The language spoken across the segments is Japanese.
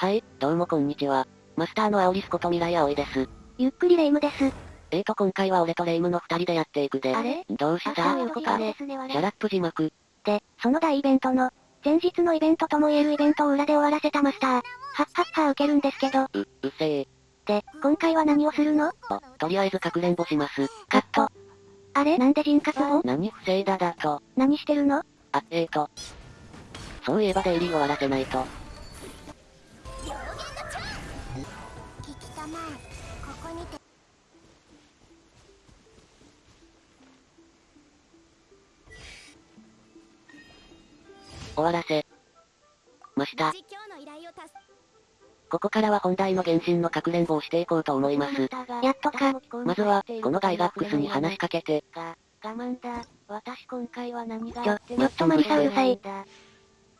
はい、どうもこんにちは。マスターのアオリスこと未来葵です。ゆっくりレイムです。えーと今回は俺とレイムの二人でやっていくで。あれ？どうした？そういうことね。シャラップ字幕。で、その大イベントの、前日のイベントとも言えるイベントを裏で終わらせたマスター。はっはっは受けるんですけど。う、うっせー。で、今回は何をするの？と、とりあえずかくれんぼします。カット。あれ？なんで人活を何不正だだと。何してるの？あ、えーと。そういえばデイリー終わらせないと。終わらせました。ここからは本題の原神のかくれんぼをしていこうと思います。やっとか。まずは、このガイガックスに話しかけて。我慢だ。私今回は何がちょ、ちょっとマリサうるさい。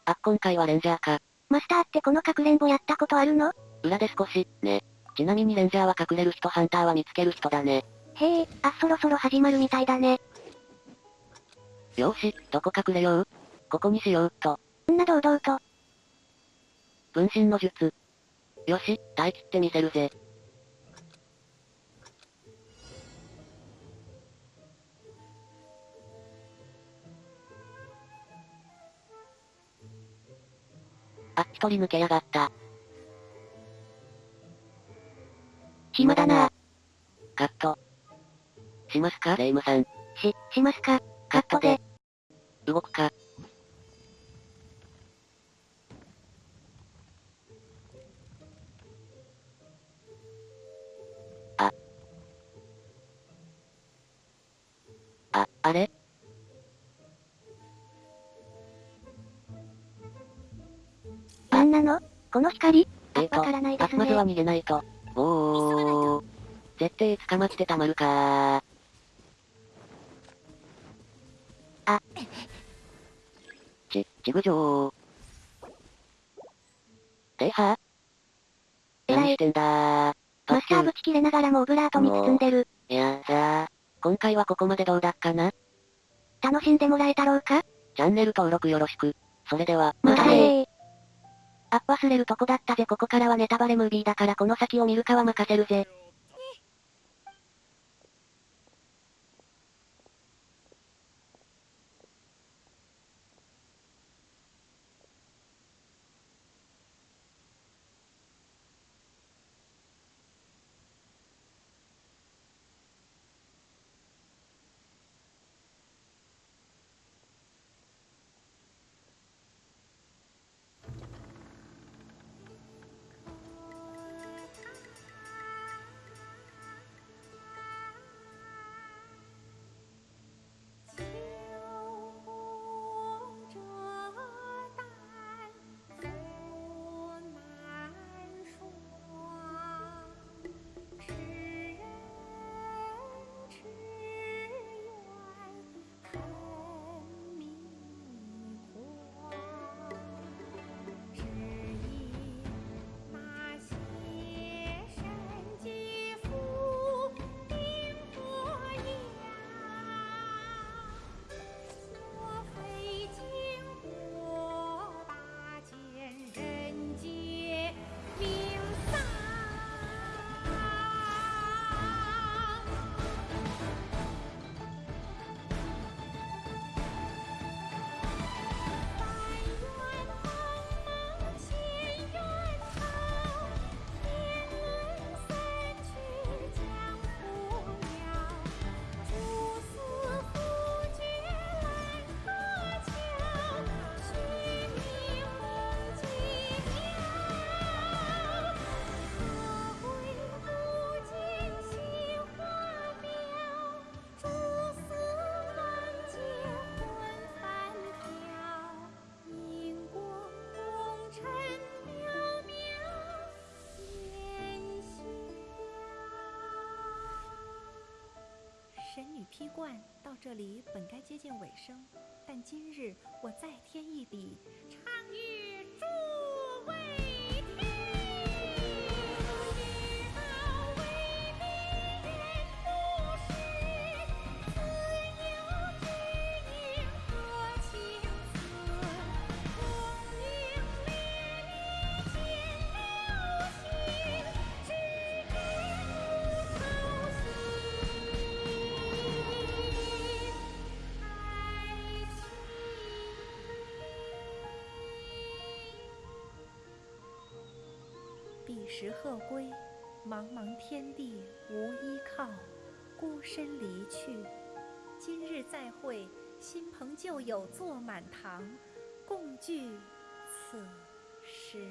あ、今回はレンジャーか。マスターってこのかくれんぼやったことあるの？裏で少し、ね。ちなみにレンジャーは隠れる人ハンターは見つける人だね。へえ、あ、そろそろ始まるみたいだね。よし、どこ隠れよう？ここにしようっと。んな堂々と。分身の術。よし、耐え切ってみせるぜ。あ、一人抜けやがった。暇だな。カット。しますかレイムさん。し、しますかカットで。動くか。あ。あ、あれ？なんなの？この光？えーと、あ、まずは逃げないと。絶対捕まってたまるかあ。ち、ちぐじょー。ては何してんだー。マスターぶち切れながらもオブラートに包んでる。いやさ今回はここまでどうだっかな楽しんでもらえたろうか？チャンネル登録よろしく。それでは、またねー。あ、忘れるとこだったぜここからはネタバレムービーだからこの先を見るかは任せるぜ。披冠到这里本该接近尾声，但今日我再添一笔，唱一时鹤归，茫茫天地无依靠，孤身离去。今日再会，新朋旧友坐满堂，共聚此时。